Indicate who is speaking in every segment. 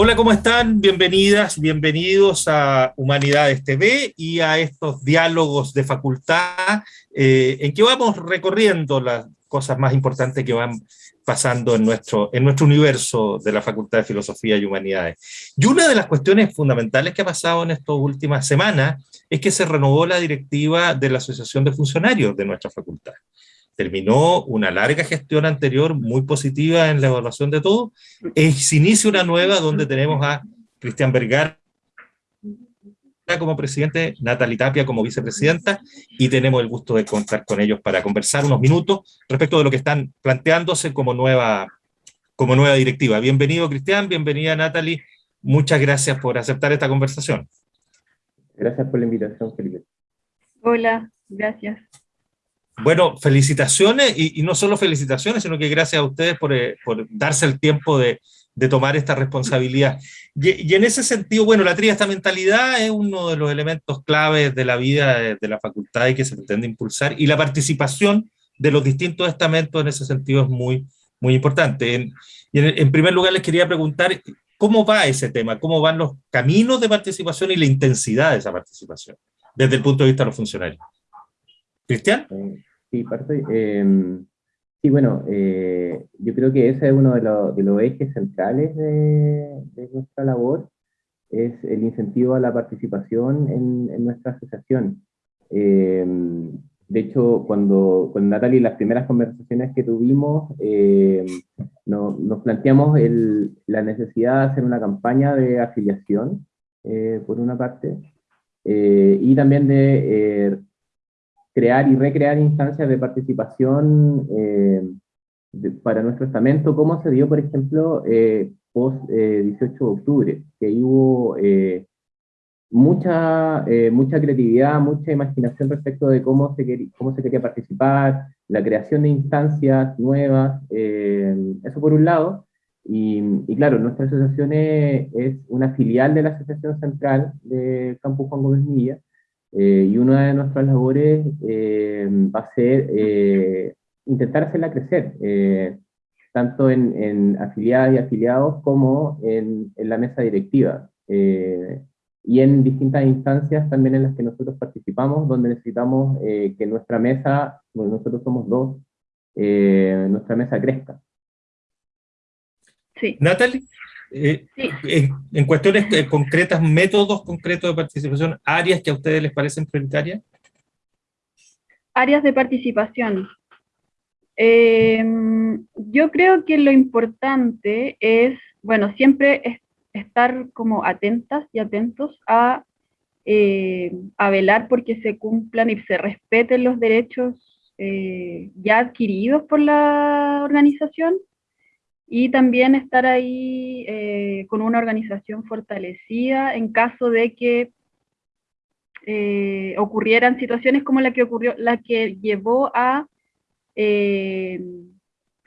Speaker 1: Hola, ¿cómo están? Bienvenidas, bienvenidos a Humanidades TV y a estos diálogos de facultad eh, en que vamos recorriendo las cosas más importantes que van pasando en nuestro, en nuestro universo de la Facultad de Filosofía y Humanidades. Y una de las cuestiones fundamentales que ha pasado en estas últimas semanas es que se renovó la directiva de la Asociación de Funcionarios de nuestra facultad terminó una larga gestión anterior muy positiva en la evaluación de todo, y se inicia una nueva donde tenemos a Cristian Vergara como presidente, Natalie Tapia como vicepresidenta, y tenemos el gusto de contar con ellos para conversar unos minutos respecto de lo que están planteándose como nueva, como nueva directiva. Bienvenido Cristian, bienvenida Natalie, muchas gracias por aceptar esta conversación.
Speaker 2: Gracias por la invitación, Felipe.
Speaker 3: Hola, gracias.
Speaker 1: Bueno, felicitaciones, y, no solo felicitaciones, sino que gracias a ustedes por, eh, darse el tiempo de, tomar esta responsabilidad. Y, en ese sentido, bueno, la esta mentalidad es uno de los elementos claves de la vida de, la facultad y que se pretende impulsar, y la participación de los distintos estamentos en ese sentido es muy, muy importante. En, y en, primer lugar les quería preguntar, ¿cómo va ese tema? ¿Cómo van los caminos de participación y la intensidad de esa participación, desde el punto de vista de los funcionarios? Cristian?
Speaker 2: Eh, Sí, parte. Em, sí, bueno, eh, yo creo que ese es uno de, los ejes centrales de, nuestra labor, es el incentivo a la participación en, nuestra asociación. Em, de hecho, cuando con Natalie las primeras conversaciones que tuvimos, em, nos planteamos la necesidad de hacer una campaña de afiliación, eh, por una parte, eh, y también de crear y recrear instancias de participación eh, para nuestro estamento, como se dio, por ejemplo, eh, post 18 eh, de octubre, que hubo mucha, mucha creatividad, mucha imaginación respecto de cómo se, cómo se quería participar, la creación de instancias nuevas, eso por un lado, y, claro, nuestra asociación es, es, una filial de la Asociación Central de Campus Juan Gómez Milla, eh, y una de nuestras labores eh, va a ser eh, intentar hacerla crecer, tanto en, en, afiliadas y afiliados como en, en la mesa directiva. y en distintas instancias también en las que nosotros participamos, donde necesitamos que nuestra mesa, bueno, nosotros somos dos, nuestra mesa crezca.
Speaker 1: Sí. Natalie. Eh, en, cuestiones eh, concretas, métodos concretos de participación, áreas que a ustedes les parecen prioritarias?
Speaker 3: Áreas de participación. Em, yo creo que lo importante es, bueno, siempre estar como atentas y atentos a, eh, a velar porque se cumplan y se respeten los derechos ya adquiridos por la organización, y también estar ahí eh, con una organización fortalecida en caso de que eh, ocurrieran situaciones como la que ocurrió, la que llevó a, eh,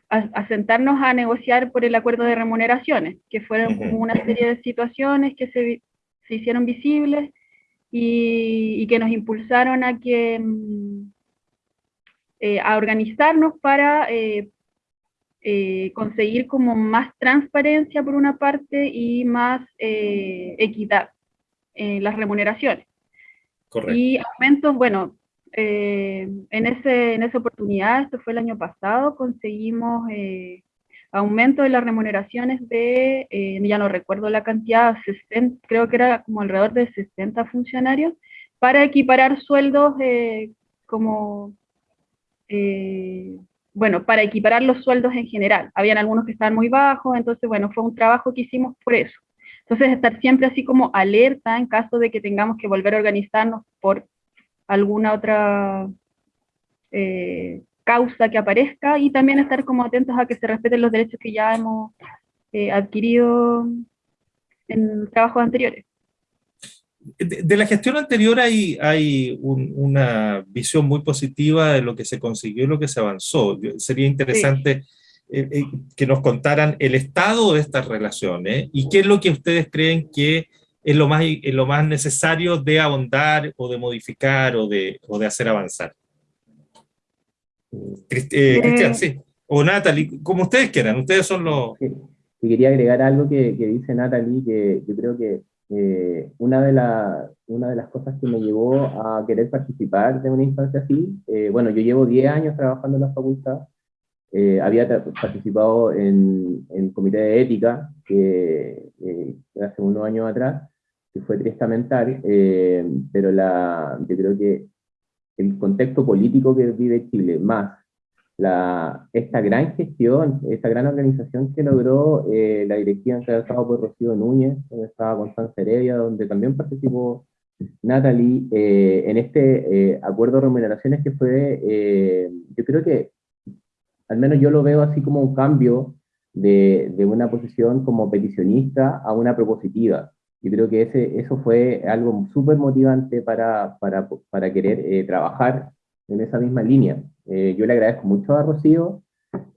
Speaker 3: a, sentarnos a negociar por el acuerdo de remuneraciones, que fueron como una serie de situaciones que se, se hicieron visibles y, y, que nos impulsaron a que mm, a organizarnos para eh, conseguir como más transparencia por una parte y más eh, equidad en las remuneraciones. Correcto. Y aumentos, bueno, eh, en, ese, en esa oportunidad, esto fue el año pasado, conseguimos aumento de las remuneraciones de, ya no recuerdo la cantidad, creo que era como alrededor de 60 funcionarios, para equiparar sueldos como bueno, para equiparar los sueldos en general. Habían algunos que estaban muy bajos, entonces, bueno, fue un trabajo que hicimos por eso. Entonces, estar siempre así como alerta en caso de que tengamos que volver a organizarnos por alguna otra eh, causa que aparezca y también estar como atentos a que se respeten los derechos que ya hemos eh, adquirido en trabajos anteriores
Speaker 1: de, la gestión anterior hay, hay una visión muy positiva de lo que se consiguió y lo que se avanzó. Sería interesante eh, eh, que nos contaran el estado de estas relaciones y qué es lo que ustedes creen que es lo más, lo más necesario de ahondar o de modificar o de, o de hacer avanzar. Eh, Cristian, sí. O Natalie, como ustedes quieran, ustedes son los...
Speaker 2: quería agregar algo que, que, dice Natalie, que yo creo que eh, una, de la, una de las cosas que me llevó a querer participar de una instancia así, eh, bueno, yo llevo 10 años trabajando en la facultad, eh, había participado en, el comité de ética, que hace unos años atrás, que fue triestamental, pero la, yo creo que el contexto político que vive Chile, más la, esta gran gestión, esta gran organización que logró eh, la directiva encabezada por Rocío Núñez, donde estaba Constanza Heredia, donde también participó Natalie, eh, en este eh, acuerdo de remuneraciones que fue, yo creo que, al menos yo lo veo así como un cambio de, de una posición como peticionista a una propositiva. Yo creo que ese, eso fue algo súper motivante para, para, para querer trabajar en esa misma línea. Eh, yo le agradezco mucho a Rocío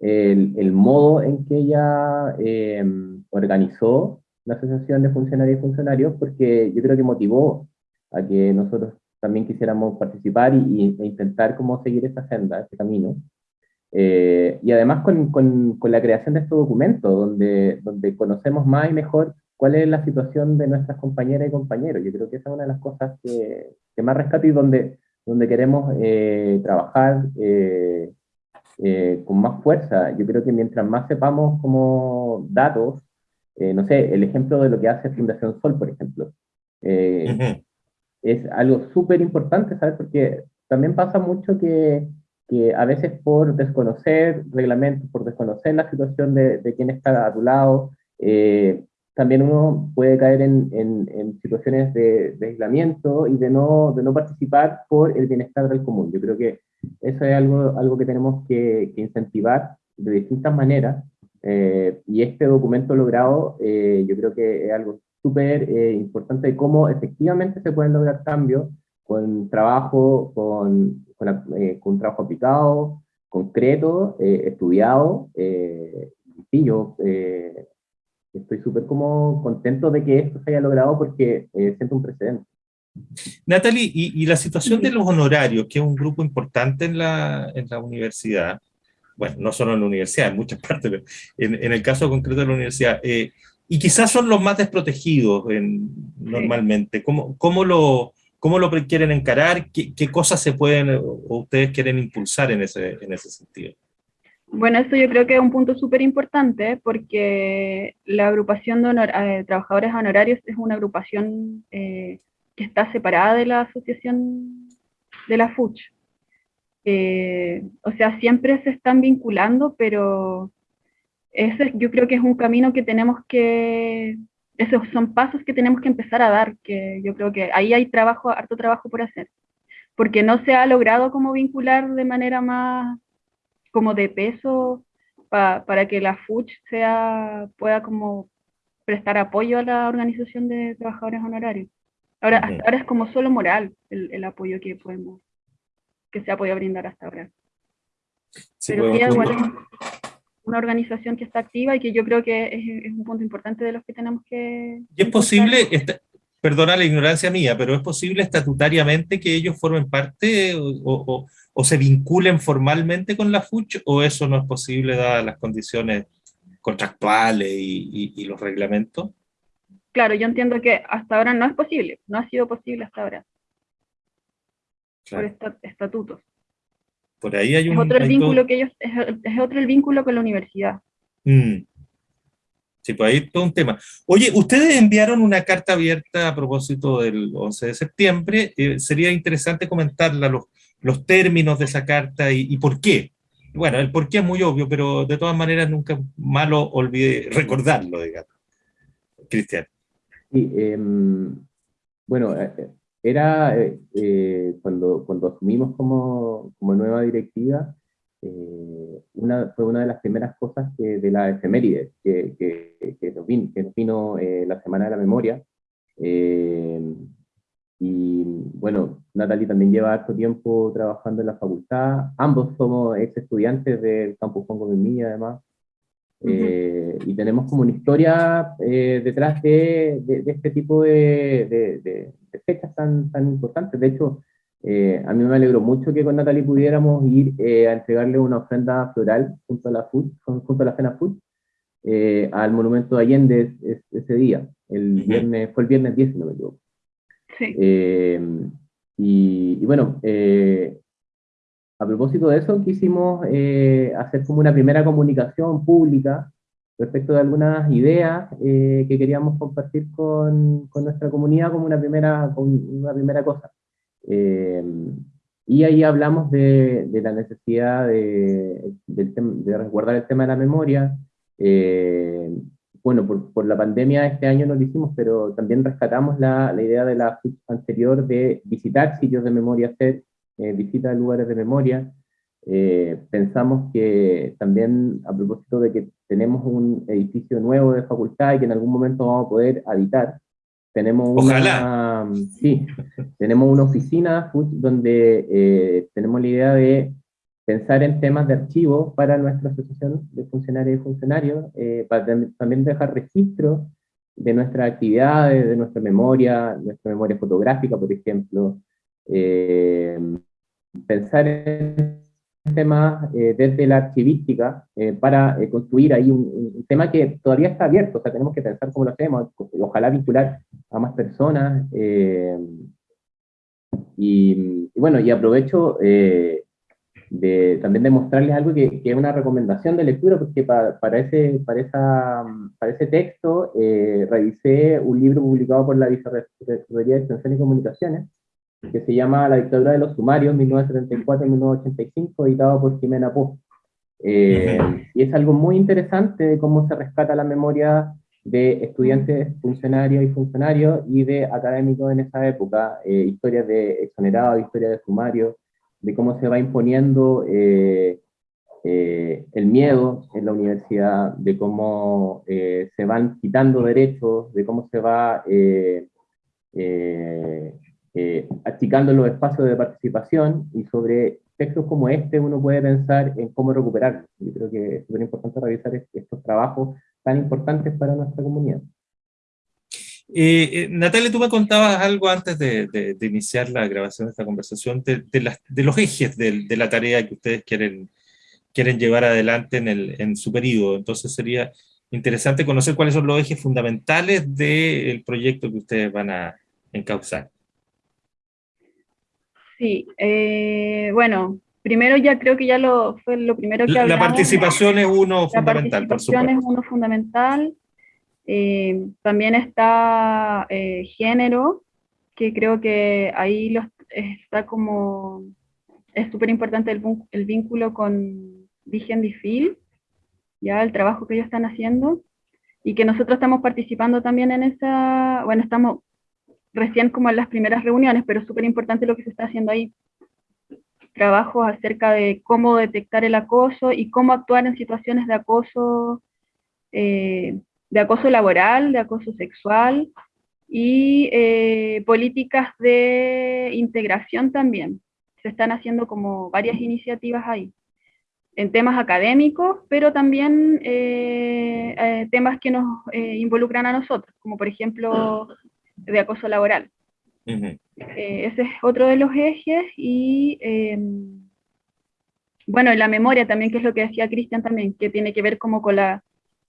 Speaker 2: el, el modo en que ella em, organizó la Asociación de Funcionarios y Funcionarios, porque yo creo que motivó a que nosotros también quisiéramos participar y, e intentar cómo seguir esa senda, ese camino. Eh, y además con, con, con, la creación de este documento, donde, donde conocemos más y mejor cuál es la situación de nuestras compañeras y compañeros. Yo creo que esa es una de las cosas que, que más rescato y donde donde queremos eh, trabajar eh, eh, con más fuerza. Yo creo que mientras más sepamos como datos, no sé, el ejemplo de lo que hace Fundación Sol, por ejemplo, es algo súper importante, ¿sabes? Porque también pasa mucho que, que, a veces por desconocer reglamentos, por desconocer la situación de, de quién está a tu lado, también uno puede caer en, en, situaciones de, aislamiento y de no, de no participar por el bienestar del común. Yo creo que eso es algo, algo que tenemos que, incentivar de distintas maneras, eh, y este documento logrado eh, yo creo que es algo súper eh, importante de cómo efectivamente se pueden lograr cambios con trabajo, con, con, con trabajo aplicado, concreto, estudiado, y yo estoy súper como contento de que esto se haya logrado porque eh, siento un precedente.
Speaker 1: Natalie, y, la situación de los honorarios, que es un grupo importante en la, en la universidad, bueno, no solo en la universidad, en muchas partes, pero en, el caso concreto de la universidad, eh, y quizás son los más desprotegidos en, normalmente, ¿Cómo, cómo, lo, ¿cómo lo quieren encarar? ¿Qué, ¿Qué, cosas se pueden o ustedes quieren impulsar en ese, en ese sentido?
Speaker 3: Bueno, eso yo creo que es un punto súper importante porque la agrupación de eh, trabajadores honorarios es una agrupación eh, que está separada de la asociación de la FUCH. Eh, o sea, siempre se están vinculando, pero ese yo creo que es un camino que tenemos que, esos son pasos que tenemos que empezar a dar, que yo creo que ahí hay trabajo, harto trabajo por hacer, porque no se ha logrado como vincular de manera más como de peso para que la FUCH sea, pueda como prestar apoyo a la organización de trabajadores honorarios. Ahora, hasta ahora es como solo moral el, apoyo que podemos, que se ha podido brindar hasta ahora. Pero sí, igual es una organización que está activa y que yo creo que es, un punto importante de los que tenemos que...
Speaker 1: ¿Y es posible, perdona la ignorancia mía, pero es posible estatutariamente que ellos formen parte o o se vinculen formalmente con la FUCH o eso no es posible dadas las condiciones contractuales y, los reglamentos?
Speaker 3: Claro, yo entiendo que hasta ahora no es posible, no ha sido posible hasta ahora. Por estatutos.
Speaker 1: Por ahí hay un...
Speaker 3: Es otro el vínculo que ellos, es, otro el vínculo con la universidad. Mm.
Speaker 1: Sí, pues ahí todo un tema. Oye, ustedes enviaron una carta abierta a propósito del 11 de septiembre. Eh, sería interesante comentarla, los, los términos de esa carta y, por qué. Bueno, el por qué es muy obvio, pero de todas maneras nunca malo olvide recordarlo, digamos. Cristian.
Speaker 2: Sí, em, bueno, eh, eh, era cuando, cuando asumimos como, como nueva directiva, una, fue una de las primeras cosas que, de la efeméride que, que, que nos vino, que nos vino la Semana de la Memoria. y bueno, Natalie también lleva harto tiempo trabajando en la facultad. Ambos somos ex estudiantes del campus Juan Gómez además. Eh, y tenemos como una historia eh, detrás de, de, este tipo de, de, fechas tan, tan importantes. De hecho, eh, a mí me alegró mucho que con Natalie pudiéramos ir a entregarle una ofrenda floral junto a la, food, junto a la Cena Food, al monumento de Allende ese día. El viernes, fue el viernes 10, si no me equivoco. Sí. Y, bueno, a propósito de eso, quisimos hacer como una primera comunicación pública respecto de algunas ideas eh, que queríamos compartir con, con, nuestra comunidad como una primera, una primera cosa. Eh, y ahí hablamos de, de la necesidad de, de, resguardar el tema de la memoria. Eh, bueno, por, por, la pandemia este año no lo hicimos, pero también rescatamos la, la idea de la anterior de visitar sitios de memoria, hacer visitas a lugares de memoria, eh, pensamos que también, a propósito de que tenemos un edificio nuevo de facultad y que en algún momento vamos a poder habitar, tenemos una, sí, tenemos una oficina donde eh, tenemos la idea de pensar en temas de archivo para nuestra asociación de funcionarios y funcionarios, eh, para también dejar registro de nuestras actividades, de nuestra memoria, nuestra memoria fotográfica, por ejemplo, pensar en tema eh, desde la archivística eh, para eh, construir ahí un, tema que todavía está abierto, o sea, tenemos que pensar cómo lo hacemos, ojalá vincular a más personas. Y, bueno, y aprovecho de, también de mostrarles algo que, que, es una recomendación de lectura, porque para, para, ese, para, esa, para ese texto revisé un libro publicado por la Vicerrectoría de Extensión y Comunicaciones, que se llama La dictadura de los sumarios, 1974-1985, editado por Jimena Pó. Eh, y es algo muy interesante de cómo se rescata la memoria de estudiantes, funcionarios y funcionarios, y de académicos en esa época, eh, historias de exonerados, historias de sumarios, de cómo se va imponiendo eh, el miedo en la universidad, de cómo se van quitando derechos, de cómo se va eh, achicando los espacios de participación y sobre textos como este uno puede pensar en cómo recuperarlos. Yo creo que es súper importante revisar estos trabajos tan importantes para nuestra comunidad.
Speaker 1: Eh, eh, Natalia, tú me contabas algo antes de, iniciar la grabación de esta conversación, de, de los ejes de, la tarea que ustedes quieren, quieren llevar adelante en, el, en su periodo. Entonces sería interesante conocer cuáles son los ejes fundamentales del proyecto que ustedes van a encauzar.
Speaker 3: Sí, eh, bueno, primero ya creo que ya lo fue lo primero que
Speaker 1: hablamos. La participación es uno fundamental,
Speaker 3: por supuesto. es uno fundamental. Eh, también está eh, género, que creo que ahí los, está como, es súper importante el, el, vínculo con Vigen Fil, ya el trabajo que ellos están haciendo, y que nosotros estamos participando también en esa, bueno, estamos recién como en las primeras reuniones, pero súper importante lo que se está haciendo ahí. Trabajos acerca de cómo detectar el acoso y cómo actuar en situaciones de acoso, eh, de acoso laboral, de acoso sexual, y eh, políticas de integración también. Se están haciendo como varias iniciativas ahí, en temas académicos, pero también eh, temas que nos involucran a nosotros, como por ejemplo de acoso laboral. Eh, ese es otro de los ejes y em, bueno, la memoria también, que es lo que decía Cristian también, que tiene que ver como con la,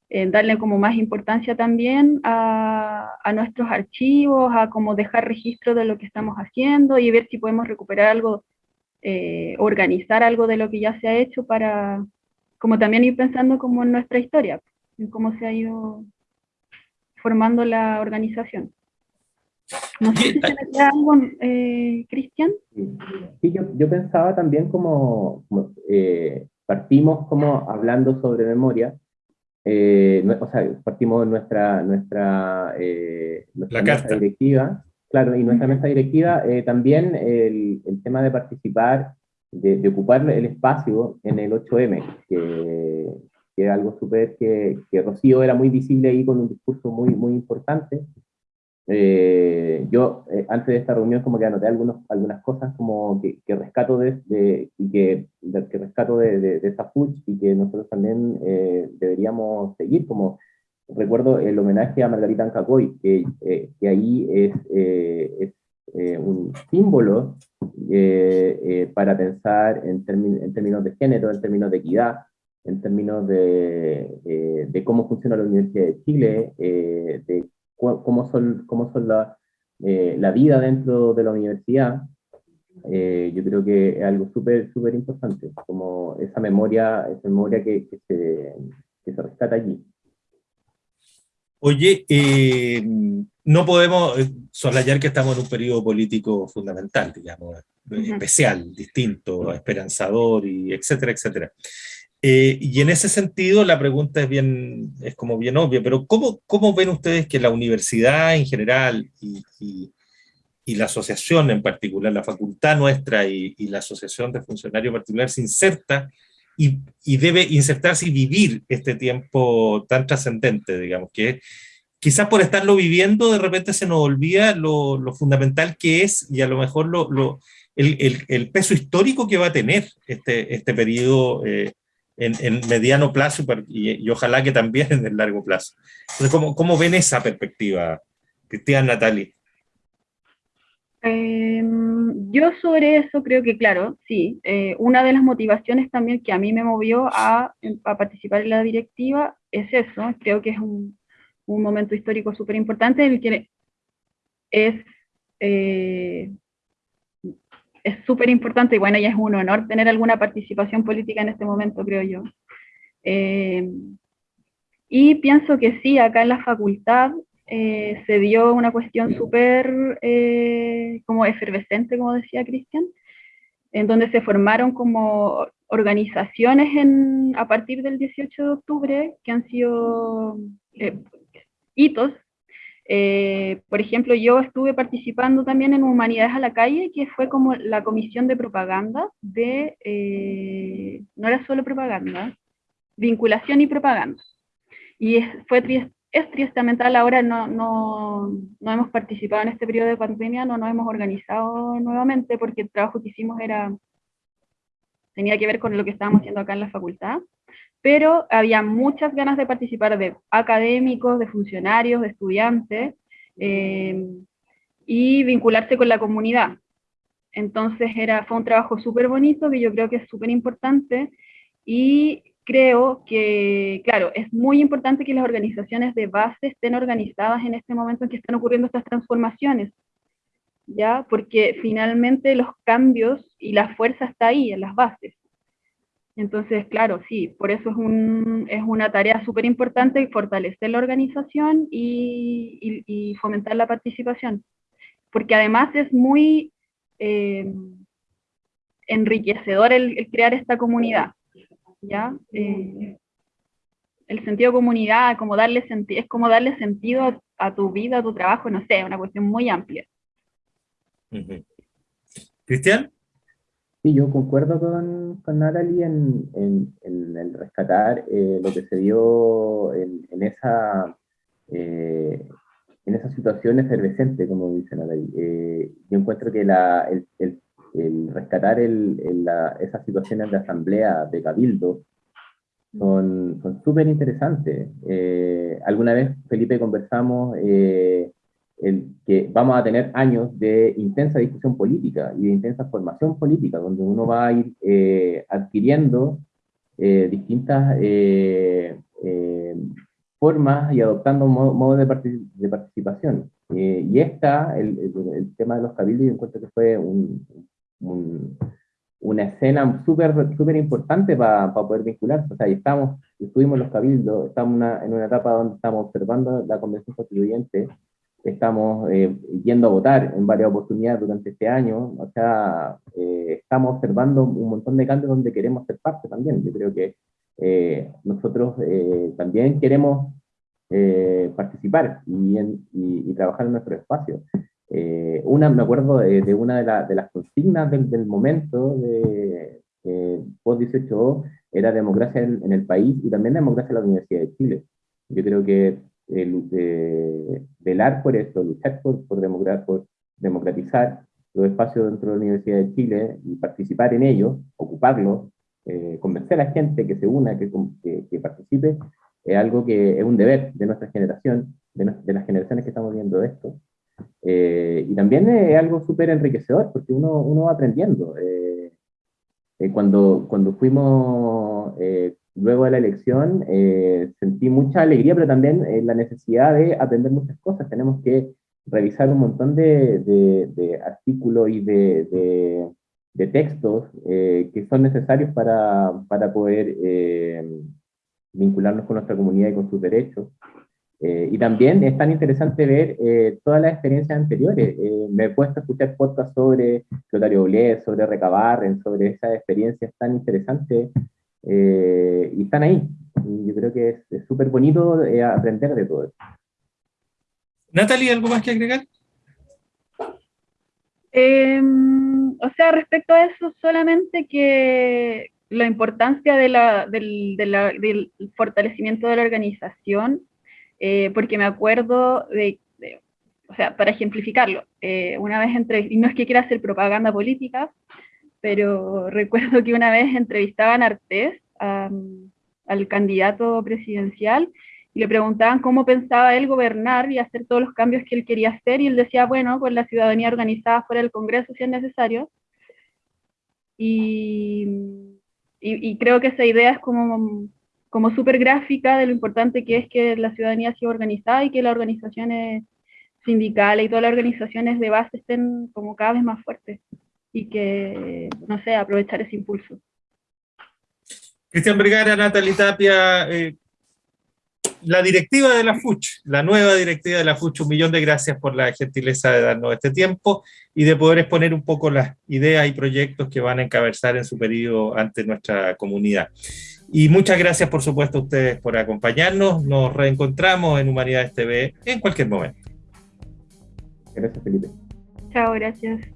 Speaker 3: eh, darle como más importancia también a, a, nuestros archivos, a como dejar registro de lo que estamos haciendo y ver si podemos recuperar algo, eh, organizar algo de lo que ya se ha hecho para, como también ir pensando como en nuestra historia, en cómo se ha ido formando la organización. No sé si te algo, eh, Cristian.
Speaker 2: Sí, yo, yo, pensaba también como, eh, partimos como hablando sobre memoria, eh, o sea, partimos nuestra, nuestra, nuestra mesa directiva, claro, y nuestra mesa directiva también el, el, tema de participar, de, de, ocupar el espacio en el 8M, que, que es algo súper que, que Rocío era muy visible ahí con un discurso muy, muy importante, eh, yo, eh, antes de esta reunión, como que anoté algunos, algunas cosas como que, que rescato de, y que, que rescato de, de, esta FUCH y que nosotros también eh, deberíamos seguir, como recuerdo el homenaje a Margarita Ancacoy, que, que ahí es, es un símbolo para pensar en, en, términos de género, en términos de equidad, en términos de, de cómo funciona la Universidad de Chile, de cómo son, cómo son la, la vida dentro de la universidad, eh, yo creo que es algo súper, súper importante, como esa memoria, esa memoria que, que, se, que se rescata allí.
Speaker 1: Oye, eh, no podemos eh, soslayar que estamos en un periodo político fundamental, digamos, especial, distinto, esperanzador, y etcétera, etcétera. Y en ese sentido la pregunta es bien, es como bien obvia, pero ¿cómo, cómo ven ustedes que la universidad en general y, la asociación en particular, la facultad nuestra y, la asociación de funcionarios particular se inserta y, debe insertarse y vivir este tiempo tan trascendente, digamos, que quizás por estarlo viviendo de repente se nos olvida lo, fundamental que es y a lo mejor lo, el, peso histórico que va a tener este, este periodo eh, en, en, mediano plazo y, y, ojalá que también en el largo plazo. ¿cómo, cómo ven esa perspectiva, Cristian, Natalie?
Speaker 3: Eh, yo sobre eso creo que, claro, sí, eh, una de las motivaciones también que a mí me movió a, a participar en la directiva es eso, creo que es un, un momento histórico súper importante en el que es eh, es súper importante y bueno, ya es un honor tener alguna participación política en este momento, creo yo. Eh, y pienso que sí, acá en la facultad eh, se dio una cuestión súper eh, como efervescente, como decía Cristian, en donde se formaron como organizaciones en, a partir del 18 de octubre que han sido eh, por ejemplo, yo estuve participando también en Humanidades a la Calle, que fue como la comisión de propaganda de, no era solo propaganda, vinculación y propaganda. Y fue es tristemente ahora no, no, no, hemos participado en este periodo de pandemia, no nos hemos organizado nuevamente porque el trabajo que hicimos era, tenía que ver con lo que estábamos haciendo acá en la facultad, pero había muchas ganas de participar de académicos, de funcionarios, de estudiantes, eh, y vincularse con la comunidad. Entonces era, fue un trabajo súper bonito que yo creo que es súper importante y creo que, claro, es muy importante que las organizaciones de base estén organizadas en este momento en que están ocurriendo estas transformaciones, ¿ya? Porque finalmente los cambios y la fuerza está ahí, en las bases. Entonces, claro, sí, por eso es, un, es una tarea súper importante fortalecer la organización y, fomentar la participación. Porque además es muy eh, enriquecedor el crear esta comunidad ¿ya? Eh, el sentido comunidad, como darle es como darle sentido a, tu vida, a tu trabajo, no sé, una cuestión muy amplia.
Speaker 1: ¿Cristian?
Speaker 2: Sí, yo concuerdo con, con Natalie en, en, el rescatar eh, lo que se dio en, esa, eh, en esa situación efervescente, como dice Natalie. yo encuentro que la, el el rescatar el, esas situaciones de asamblea, de cabildo, son súper interesantes. Eh, alguna vez, Felipe, conversamos eh, el, que vamos a tener años de intensa discusión política y de intensa formación política, donde uno va a ir eh, adquiriendo distintas formas y adoptando modos de, de, participación. y esta, el, el, tema de los cabildos, yo encuentro que fue un, una escena súper super importante para poder vincularse. O sea, estamos, estuvimos los cabildos, estamos en una etapa donde estamos observando la convención constituyente, estamos eh, yendo a votar en varias oportunidades durante este año, o sea, eh, estamos observando un montón de cambios donde queremos ser parte también. Yo creo que eh, nosotros también queremos participar y, y, y, trabajar en nuestro espacio. Eh, una, me acuerdo de, una de, de, las consignas del, del momento de eh, post-18 era democracia en, el país y también democracia en la Universidad de Chile. Yo creo que velar por esto, luchar por, por, por democratizar los espacios dentro de la Universidad de Chile y participar en ellos, ocuparlos, eh, convencer a la gente que se una, que, que, participe, es algo que es un deber de nuestra generación, de, de las generaciones que estamos viendo esto, eh, y también es algo súper enriquecedor porque uno, uno va aprendiendo. Eh, cuando, cuando fuimos luego de la elección, sentí mucha alegría, pero también la necesidad de aprender muchas cosas. Tenemos que revisar un montón de, de, artículos y de, de textos que son necesarios para, para poder vincularnos con nuestra comunidad y con sus derechos. Eh, y también es tan interesante ver eh, todas las experiencias anteriores. Eh, me he puesto a escuchar podcasts sobre Clotario Blé, sobre Recabarren, sobre esas experiencias tan interesantes y están ahí. Y yo creo que es súper bonito aprender de todo eso.
Speaker 1: Natalie, ¿algo más que agregar?
Speaker 3: Em, o sea, respecto a eso, solamente que la importancia de la, del, del fortalecimiento de la organización eh, porque me acuerdo de, o sea, para ejemplificarlo, eh, una vez entre, y no es que quiera hacer propaganda política, pero recuerdo que una vez entrevistaban a Artés, al candidato presidencial, y le preguntaban cómo pensaba él gobernar y hacer todos los cambios que él quería hacer, y él decía, bueno, pues la ciudadanía organizada fuera del Congreso si es necesario. Y, y, creo que esa idea es como como súper gráfica de lo importante que es que la ciudadanía sea organizada y que las organizaciones sindicales y todas las organizaciones de base estén como cada vez más fuertes y que, no sé, aprovechar ese impulso.
Speaker 1: Cristian Vergara, Natalie Tapia, eh, la directiva de la FUCH, la nueva directiva de la FUCH, un millón de gracias por la gentileza de darnos este tiempo y de poder exponer un poco las ideas y proyectos que van a encabezar en su periodo ante nuestra comunidad. Y muchas gracias, por supuesto, a ustedes por acompañarnos. Nos reencontramos en Humanidades TV en cualquier momento.
Speaker 2: Gracias, Felipe.
Speaker 3: Chao, gracias.